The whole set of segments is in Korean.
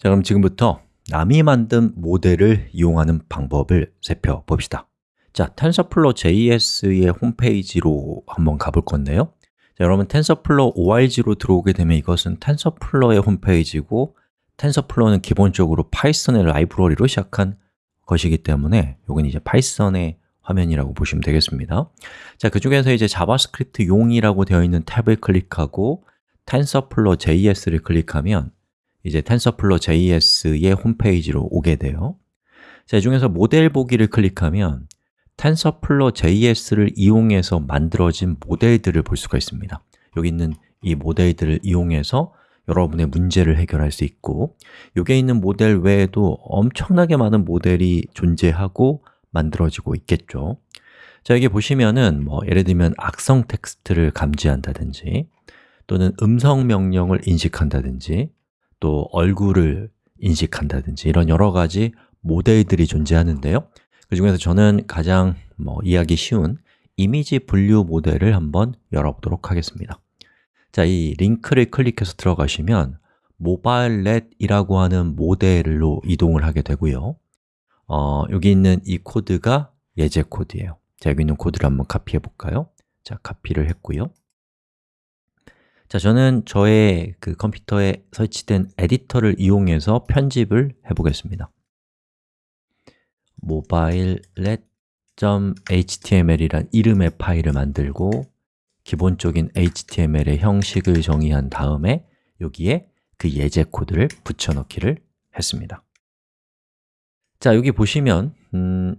자, 그럼 지금부터 남이 만든 모델을 이용하는 방법을 살펴봅시다. 자, TensorFlow JS의 홈페이지로 한번 가볼 건데요. 자, 여러분 TensorFlow org로 들어오게 되면 이것은 TensorFlow의 홈페이지고 TensorFlow는 기본적으로 파이썬의 라이브러리로 시작한 것이기 때문에 여기는 이제 파이썬의 화면이라고 보시면 되겠습니다. 자, 그 중에서 이제 자바스크립트 용이라고 되어 있는 탭을 클릭하고 TensorFlow JS를 클릭하면 이제 TensorFlow JS의 홈페이지로 오게 돼요. 자, 이 중에서 모델 보기를 클릭하면 TensorFlow JS를 이용해서 만들어진 모델들을 볼 수가 있습니다. 여기 있는 이 모델들을 이용해서 여러분의 문제를 해결할 수 있고 여기에 있는 모델 외에도 엄청나게 많은 모델이 존재하고 만들어지고 있겠죠. 자, 여기 보시면은 뭐 예를 들면 악성 텍스트를 감지한다든지 또는 음성 명령을 인식한다든지 또 얼굴을 인식한다든지 이런 여러 가지 모델들이 존재하는데요. 그 중에서 저는 가장 뭐 이해하기 쉬운 이미지 분류 모델을 한번 열어보도록 하겠습니다. 자, 이 링크를 클릭해서 들어가시면 모바일 넷이라고 하는 모델로 이동을 하게 되고요. 어, 여기 있는 이 코드가 예제 코드예요. 자, 여기 있는 코드를 한번 카피해 볼까요? 자, 카피를 했고요 자, 저는 저의 그 컴퓨터에 설치된 에디터를 이용해서 편집을 해보겠습니다. mobilelet.html이란 이름의 파일을 만들고 기본적인 HTML의 형식을 정의한 다음에 여기에 그 예제 코드를 붙여넣기를 했습니다. 자, 여기 보시면 음,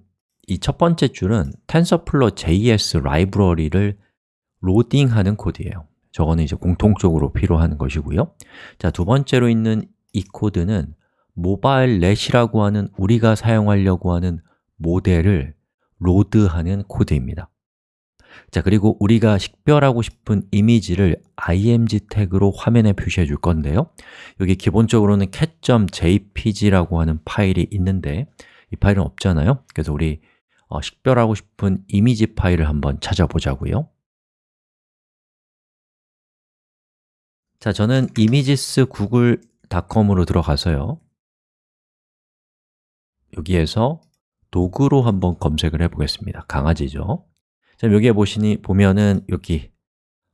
이 첫 번째 줄은 TensorFlow JS 라이브러리를 로딩하는 코드예요 저거는 이제 공통적으로 필요한 것이고요. 자, 두 번째로 있는 이 코드는 MobileNet이라고 하는 우리가 사용하려고 하는 모델을 load하는 코드입니다. 자, 그리고 우리가 식별하고 싶은 이미지를 img 태그로 화면에 표시해 줄 건데요. 여기 기본적으로는 cat.jpg라고 하는 파일이 있는데 이 파일은 없잖아요. 그래서 우리 어, 식별하고 싶은 이미지 파일을 한번 찾아보자고요 자, 저는 images google.com으로 들어가서요. 여기에서 도구로 한번 검색을 해보겠습니다. 강아지죠. 자, 여기에 보시니 보면은 여기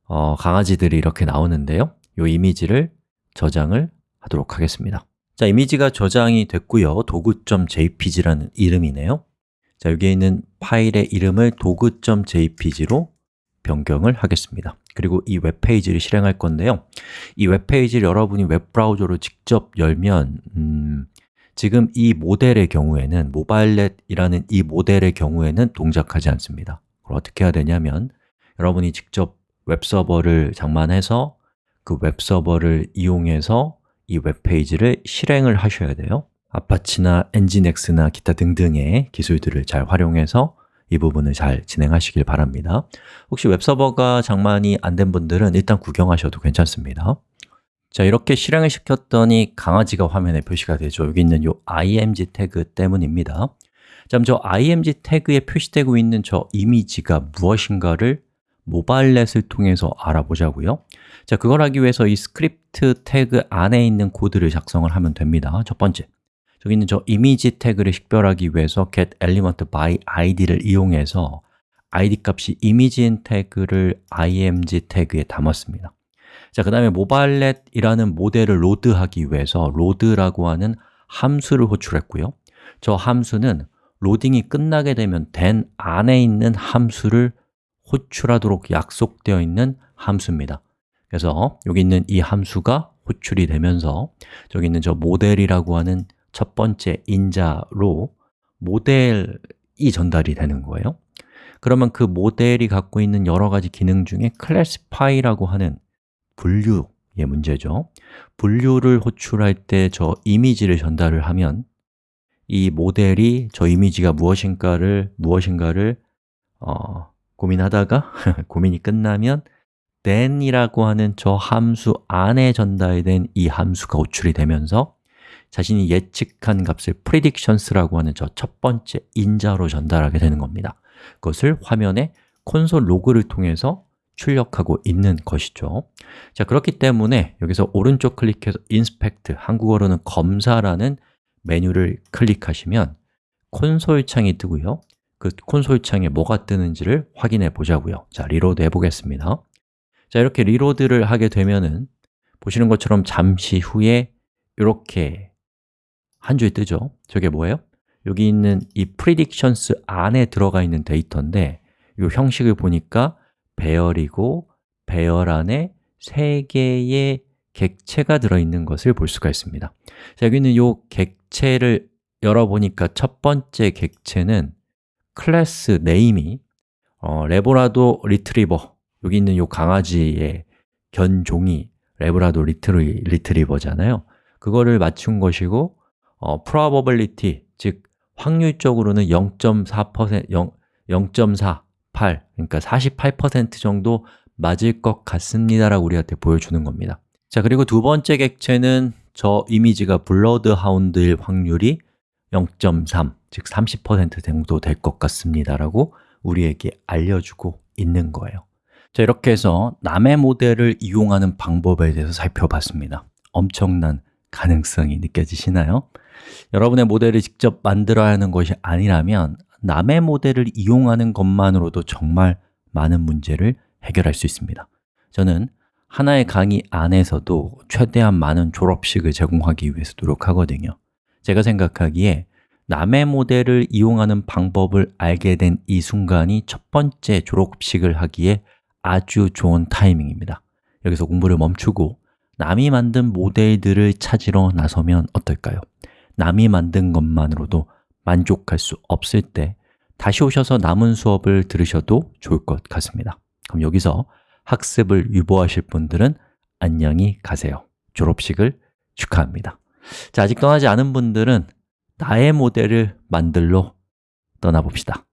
어, 강아지들이 이렇게 나오는데요. 이 이미지를 저장을 하도록 하겠습니다. 자, 이미지가 저장이 됐고요. 도구.jpg라는 이름이네요. 자, 여기에 있는 파일의 이름을 도구.jpg로 변경을 하겠습니다. 그리고 이 웹페이지를 실행할 건데요. 이 웹페이지를 여러분이 웹브라우저로 직접 열면 음, 지금 이 모델의 경우에는 모바일넷이라는 이 모델의 경우에는 동작하지 않습니다. 그걸 어떻게 해야 되냐면 여러분이 직접 웹서버를 장만해서 그 웹서버를 이용해서 이 웹페이지를 실행을 하셔야 돼요. Apache나 Nginx나 기타 등등의 기술들을 잘 활용해서 이 부분을 잘 진행하시길 바랍니다. 혹시 웹서버가 장만이 안 된 분들은 일단 구경하셔도 괜찮습니다. 자, 이렇게 실행을 시켰더니 강아지가 화면에 표시가 되죠. 여기 있는 이 img 태그 때문입니다. 자, 저 img 태그에 표시되고 있는 저 이미지가 무엇인가를 MobileNet을 통해서 알아보자고요. 자, 그걸 하기 위해서 이 스크립트 태그 안에 있는 코드를 작성을 하면 됩니다. 첫 번째, 저기 있는 저 이미지 태그를 식별하기 위해서 get element by id를 이용해서 id 값이 이미지인 태그를 img 태그에 담았습니다. 자, 그 다음에 MobileNet이라는 모델을 load하기 위해서 load라고 하는 함수를 호출했고요. 저 함수는 로딩이 끝나게 되면 된 안에 있는 함수를 호출하도록 약속되어 있는 함수입니다. 그래서 여기 있는 이 함수가 호출이 되면서 저기 있는 저 모델이라고 하는 첫 번째 인자로 모델이 전달이 되는 거예요. 그러면 그 모델이 갖고 있는 여러 가지 기능 중에 classify라고 하는 분류의 문제죠. 분류를 호출할 때 저 이미지를 전달을 하면 이 모델이 저 이미지가 무엇인가를 무엇인가를 어, 고민하다가 고민이 끝나면 then이라고 하는 저 함수 안에 전달된 이 함수가 호출이 되면서 자신이 예측한 값을 predictions라고 하는 저 첫 번째 인자로 전달하게 되는 겁니다. 그것을 화면에 콘솔 로그를 통해서 출력하고 있는 것이죠. 자 그렇기 때문에 여기서 오른쪽 클릭해서 인스펙트, 한국어로는 검사라는 메뉴를 클릭하시면 콘솔 창이 뜨고요. 그 콘솔 창에 뭐가 뜨는지를 확인해 보자고요. 자, reload 해보겠습니다. 자, 이렇게 reload를 하게 되면은 보시는 것처럼 잠시 후에 이렇게 한 줄이 뜨죠. 저게 뭐예요? 여기 있는 이 predictions 안에 들어가 있는 데이터인데 이 형식을 보니까 배열이고 배열 안에 세 개의 객체가 들어있는 것을 볼 수가 있습니다. 자, 여기는 이 객체를 열어보니까 첫 번째 객체는 class name이 어, 래브라도 리트리버 여기 있는 이 강아지의 견종이 래브라도 리트리, 리트리버잖아요. 그거를 맞춘 것이고 어, probability, 즉 확률적으로는 0.4%, 0.48, 그러니까 48% 정도 맞을 것 같습니다 라고 우리한테 보여주는 겁니다. 자, 그리고 두 번째 객체는 저 이미지가 블러드 하운드일 확률이 0.3, 즉 30% 정도 될 것 같습니다 라고 우리에게 알려주고 있는 거예요. 자, 이렇게 해서 남의 모델을 이용하는 방법에 대해서 살펴봤습니다. 엄청난 가능성이 느껴지시나요? 여러분의 모델을 직접 만들어야 하는 것이 아니라면 남의 모델을 이용하는 것만으로도 정말 많은 문제를 해결할 수 있습니다. 저는 하나의 강의 안에서도 최대한 많은 졸업식을 제공하기 위해서 노력하거든요. 제가 생각하기에 남의 모델을 이용하는 방법을 알게 된 이 순간이 첫 번째 졸업식을 하기에 아주 좋은 타이밍입니다. 여기서 공부를 멈추고 남이 만든 모델들을 찾으러 나서면 어떨까요? 남이 만든 것만으로도 만족할 수 없을 때 다시 오셔서 남은 수업을 들으셔도 좋을 것 같습니다. 그럼 여기서 학습을 유보하실 분들은 안녕히 가세요. 졸업식을 축하합니다. 자, 아직 떠나지 않은 분들은 나의 모델을 만들러 떠나봅시다